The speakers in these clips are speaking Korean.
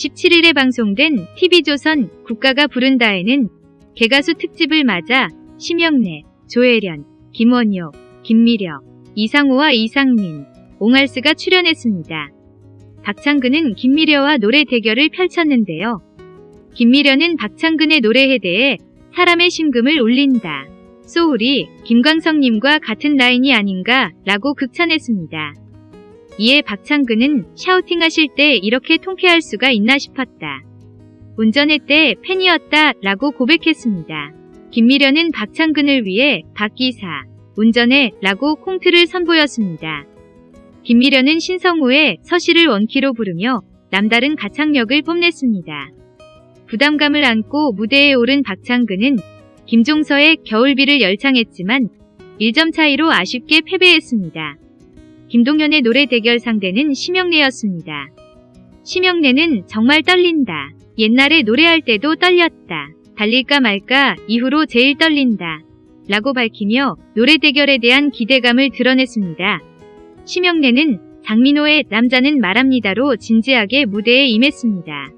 17일에 방송된 TV조선 국가가 부른다에는 개가수 특집을 맞아 심영래, 조혜련, 김원효, 김미려, 이상호와 이상민, 옹알스가 출연했습니다. 박창근은 김미려와 노래 대결을 펼쳤는데요. 김미려는 박창근의 노래에 대해 사람의 심금을 울린다. 소울이 김광석님과 같은 라인이 아닌가 라고 극찬했습니다. 이에 박창근은 샤우팅하실 때 이렇게 통쾌할 수가 있나 싶었다. 운전회 때 팬이었다 라고 고백했습니다. 김미려는 박창근을 위해 박기사, 운전해 라고 콩트를 선보였습니다. 김미려는 신성우의 서시를 원키로 부르며 남다른 가창력을 뽐냈습니다. 부담감을 안고 무대에 오른 박창근은 김종서의 겨울비를 열창했지만 1점 차이로 아쉽게 패배했습니다. 김동현의 노래 대결 상대는 심영래였습니다. 심영래는 정말 떨린다. 옛날에 노래할 때도 떨렸다. 달릴까 말까 이후로 제일 떨린다. 라고 밝히며 노래 대결에 대한 기대감을 드러냈습니다. 심영래는 장민호의 남자는 말합니다로 진지하게 무대에 임했습니다.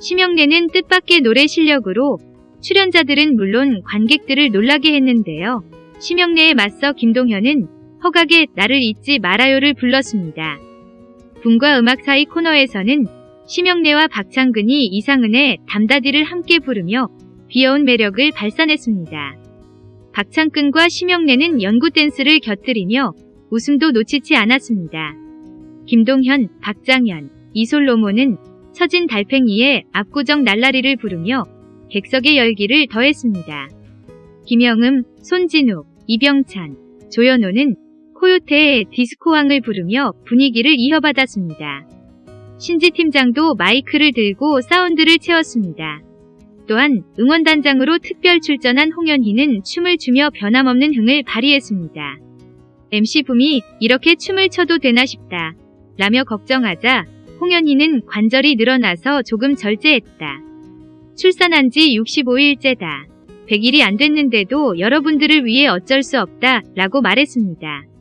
심영래는 뜻밖의 노래 실력으로 출연자들은 물론 관객들을 놀라게 했는데요. 심영래에 맞서 김동현은 허각의 나를 잊지 말아요를 불렀습니다. 분과 음악 사이 코너에서는 심영래와 박창근이 이상은의 담다디를 함께 부르며 귀여운 매력을 발산했습니다. 박창근과 심영래는 연구 댄스를 곁들이며 웃음도 놓치지 않았습니다. 김동현, 박장현, 이솔로몬은 처진 달팽이의 압구정 날라리를 부르며 객석의 열기를 더했습니다. 김영음, 손진욱, 이병찬, 조현호는 코요태의 디스코왕을 부르며 분위기를 이어받았습니다. 신지 팀장도 마이크를 들고 사운드를 채웠습니다. 또한 응원단장으로 특별 출전한 홍현희는 춤을 추며 변함없는 흥을 발휘했습니다. MC 붐이 이렇게 춤을 춰도 되나 싶다. 라며 걱정하자 홍현희는 관절이 늘어나서 조금 절제했다. 출산한 지 65일째다. 100일이 안 됐는데도 여러분들을 위해 어쩔 수 없다 라고 말했습니다.